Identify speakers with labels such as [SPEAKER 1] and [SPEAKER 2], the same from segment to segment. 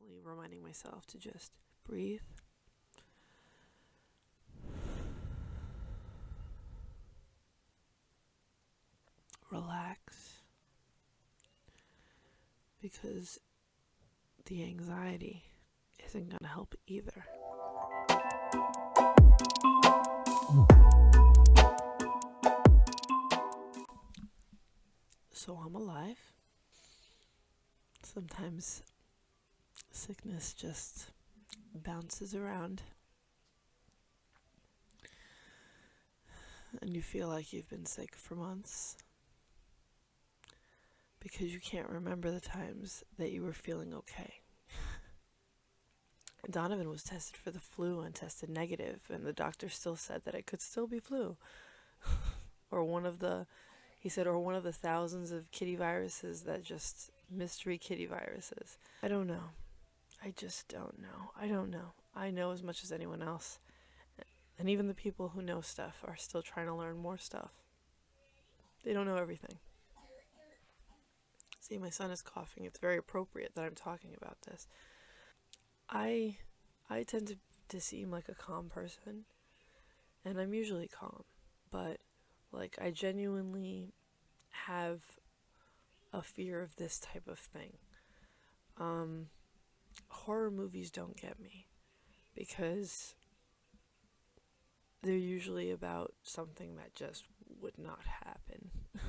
[SPEAKER 1] constantly reminding myself to just breathe. Relax. Because the anxiety isn't going to help either. So I'm alive. Sometimes sickness just bounces around. And you feel like you've been sick for months because you can't remember the times that you were feeling okay. Donovan was tested for the flu and tested negative, and the doctor still said that it could still be flu. or one of the, he said, or one of the thousands of kitty viruses that just mystery kitty viruses. I don't know. I just don't know. I don't know. I know as much as anyone else. And even the people who know stuff are still trying to learn more stuff. They don't know everything. See, my son is coughing. It's very appropriate that I'm talking about this. I I tend to, to seem like a calm person, and I'm usually calm, but like I genuinely have a fear of this type of thing. Um, horror movies don't get me because they're usually about something that just would not happen.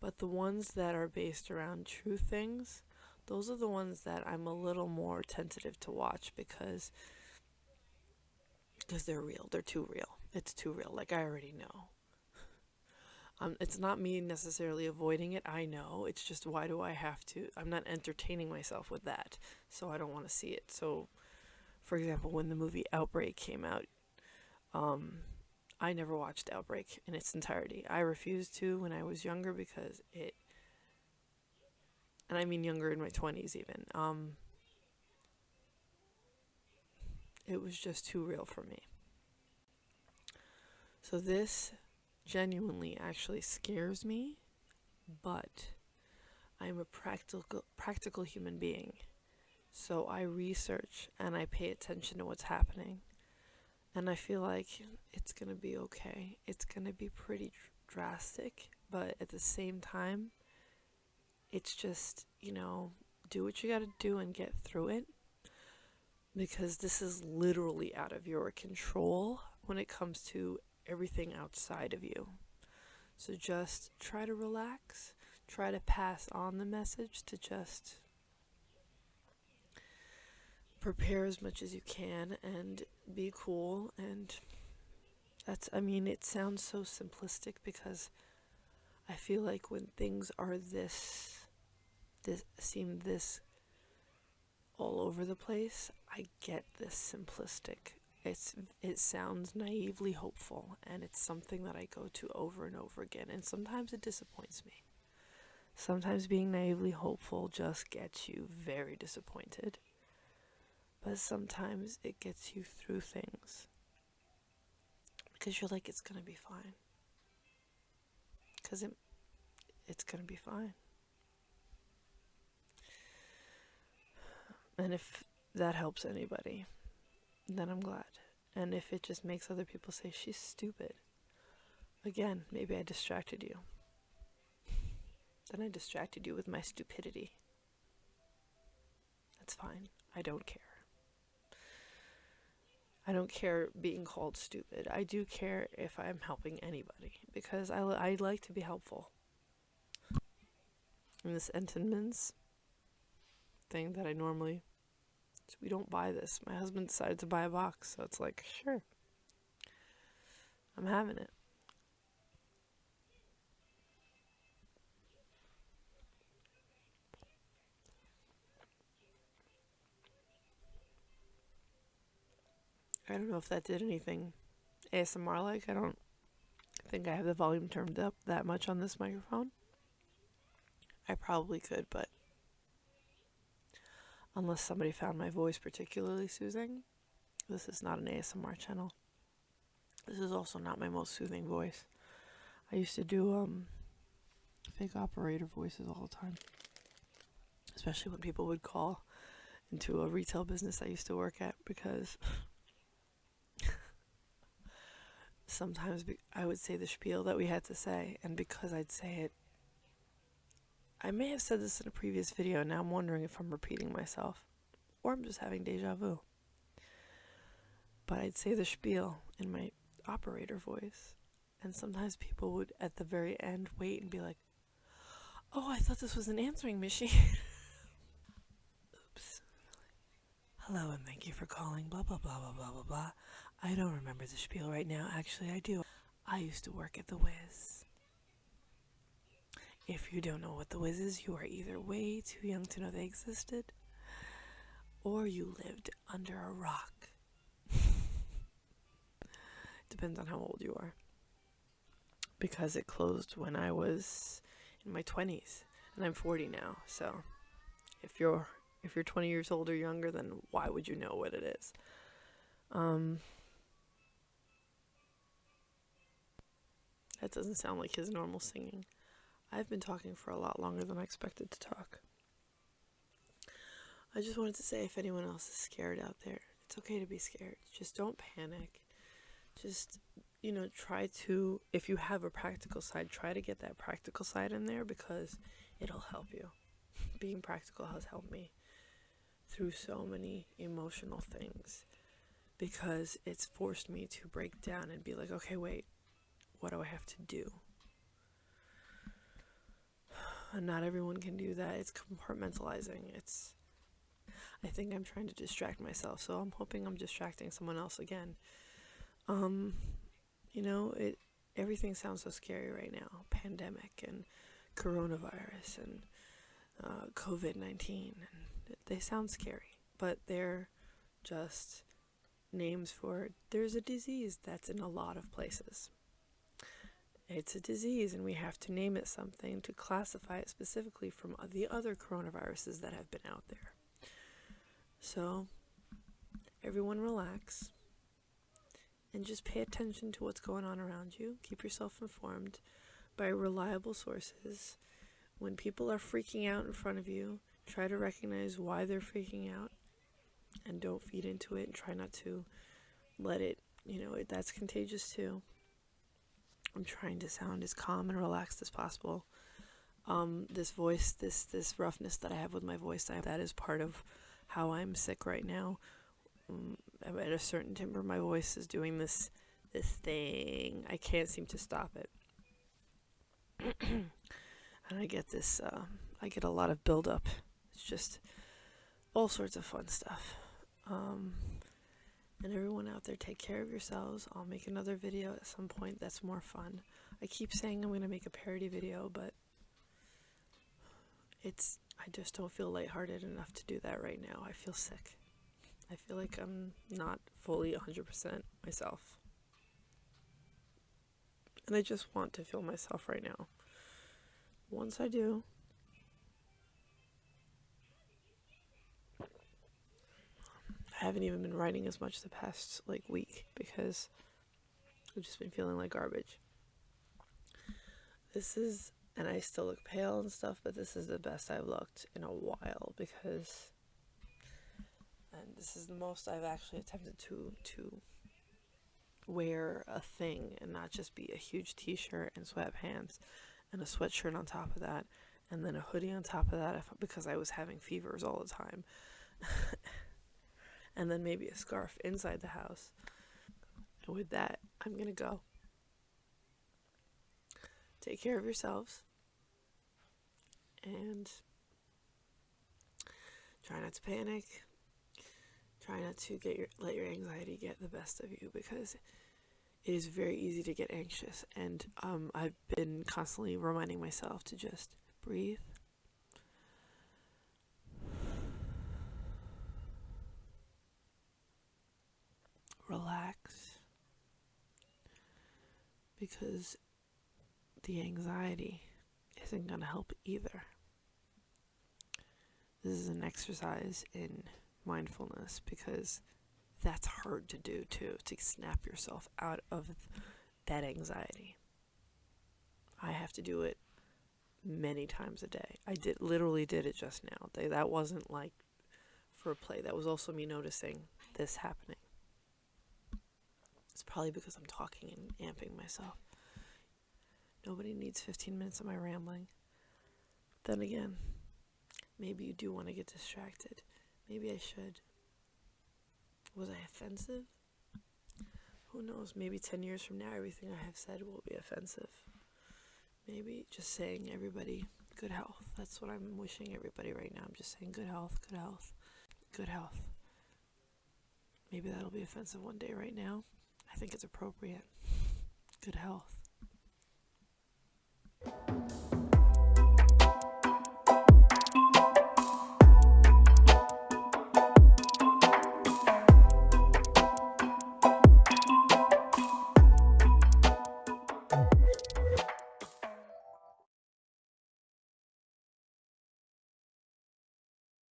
[SPEAKER 1] but the ones that are based around true things, those are the ones that I'm a little more tentative to watch because because they're real. They're too real. It's too real. Like I already know. Um, it's not me necessarily avoiding it. I know. It's just why do I have to? I'm not entertaining myself with that, so I don't want to see it. So, for example, when the movie Outbreak came out, um, I never watched Outbreak in its entirety. I refused to when I was younger because it, and I mean younger in my 20s even, um, it was just too real for me. So this genuinely actually scares me, but I'm a practical practical human being. So I research and I pay attention to what's happening. And I feel like it's going to be okay. It's going to be pretty drastic, but at the same time, it's just, you know, do what you got to do and get through it. Because this is literally out of your control when it comes to everything outside of you. So just try to relax, try to pass on the message to just prepare as much as you can and be cool and that's I mean it sounds so simplistic because I feel like when things are this this seem this all over the place, I get this simplistic it's it sounds naively hopeful and it's something that I go to over and over again and sometimes it disappoints me. Sometimes being naively hopeful just gets you very disappointed. But sometimes it gets you through things. Because you're like it's going to be fine. Cuz it it's going to be fine. And if that helps anybody, then I'm glad. And if it just makes other people say she's stupid, again, maybe I distracted you. Then I distracted you with my stupidity. That's fine. I don't care. I don't care being called stupid. I do care if I'm helping anybody because I, I like to be helpful. And this Entenmann's thing that I normally so we don't buy this. My husband decided to buy a box, so it's like, sure. I'm having it. I don't know if that did anything ASMR like. I don't think I have the volume turned up that much on this microphone. I probably could, but unless somebody found my voice particularly soothing. This is not an ASMR channel. This is also not my most soothing voice. I used to do um fake operator voices all the time. Especially when people would call into a retail business I used to work at because sometimes I would say the spiel that we had to say, and because I'd say it, I may have said this in a previous video, and now I'm wondering if I'm repeating myself or I'm just having deja vu. But I'd say the spiel in my operator voice, and sometimes people would at the very end wait and be like, Oh, I thought this was an answering machine. Oops. Hello, and thank you for calling. Blah, blah, blah, blah, blah, blah, blah. I don't remember the spiel right now. Actually, I do. I used to work at the Wiz. If you don't know what the Wiz is, you are either way too young to know they existed, or you lived under a rock. Depends on how old you are. Because it closed when I was in my 20s, and I'm 40 now. So, if you're if you're 20 years old or younger, then why would you know what it is? Um, that doesn't sound like his normal singing. I've been talking for a lot longer than I expected to talk. I just wanted to say if anyone else is scared out there, it's okay to be scared. Just don't panic. Just, you know, try to, if you have a practical side, try to get that practical side in there because it'll help you. Being practical has helped me through so many emotional things because it's forced me to break down and be like, okay, wait, what do I have to do? Not everyone can do that. It's compartmentalizing. It's I think I'm trying to distract myself, so I'm hoping I'm distracting someone else again. Um, you know, it everything sounds so scary right now. Pandemic and coronavirus and uh, COVID 19 and they sound scary, but they're just names for there's a disease that's in a lot of places. It's a disease, and we have to name it something to classify it specifically from the other coronaviruses that have been out there. So, everyone relax and just pay attention to what's going on around you. Keep yourself informed by reliable sources. When people are freaking out in front of you, try to recognize why they're freaking out and don't feed into it and try not to let it, you know, that's contagious too. I'm trying to sound as calm and relaxed as possible. Um, this voice, this this roughness that I have with my voice, I, that is part of how I'm sick right now. Um, at a certain timbre, my voice is doing this this thing. I can't seem to stop it, and I get this. Uh, I get a lot of buildup. It's just all sorts of fun stuff. Um, and everyone out there, take care of yourselves. I'll make another video at some point that's more fun. I keep saying I'm going to make a parody video, but it's I just don't feel lighthearted enough to do that right now. I feel sick. I feel like I'm not fully 100% myself. And I just want to feel myself right now. Once I do, I haven't even been writing as much the past like week because I've just been feeling like garbage. This is, and I still look pale and stuff, but this is the best I've looked in a while because, and this is the most I've actually attempted to to wear a thing and not just be a huge t-shirt and sweatpants and a sweatshirt on top of that and then a hoodie on top of that because I was having fevers all the time. and then maybe a scarf inside the house. And with that, I'm going to go. Take care of yourselves. And try not to panic. Try not to get your let your anxiety get the best of you because it is very easy to get anxious and um, I've been constantly reminding myself to just breathe relax because the anxiety isn't going to help either. This is an exercise in mindfulness because that's hard to do too, to snap yourself out of that anxiety. I have to do it many times a day. I did literally did it just now. That wasn't like for a play. That was also me noticing this happening. Probably because I'm talking and amping myself. Nobody needs 15 minutes of my rambling. Then again, maybe you do want to get distracted. Maybe I should. Was I offensive? Who knows? Maybe 10 years from now, everything I have said will be offensive. Maybe just saying everybody good health. That's what I'm wishing everybody right now. I'm just saying good health, good health, good health. Maybe that'll be offensive one day right now. I think it's appropriate. Good health.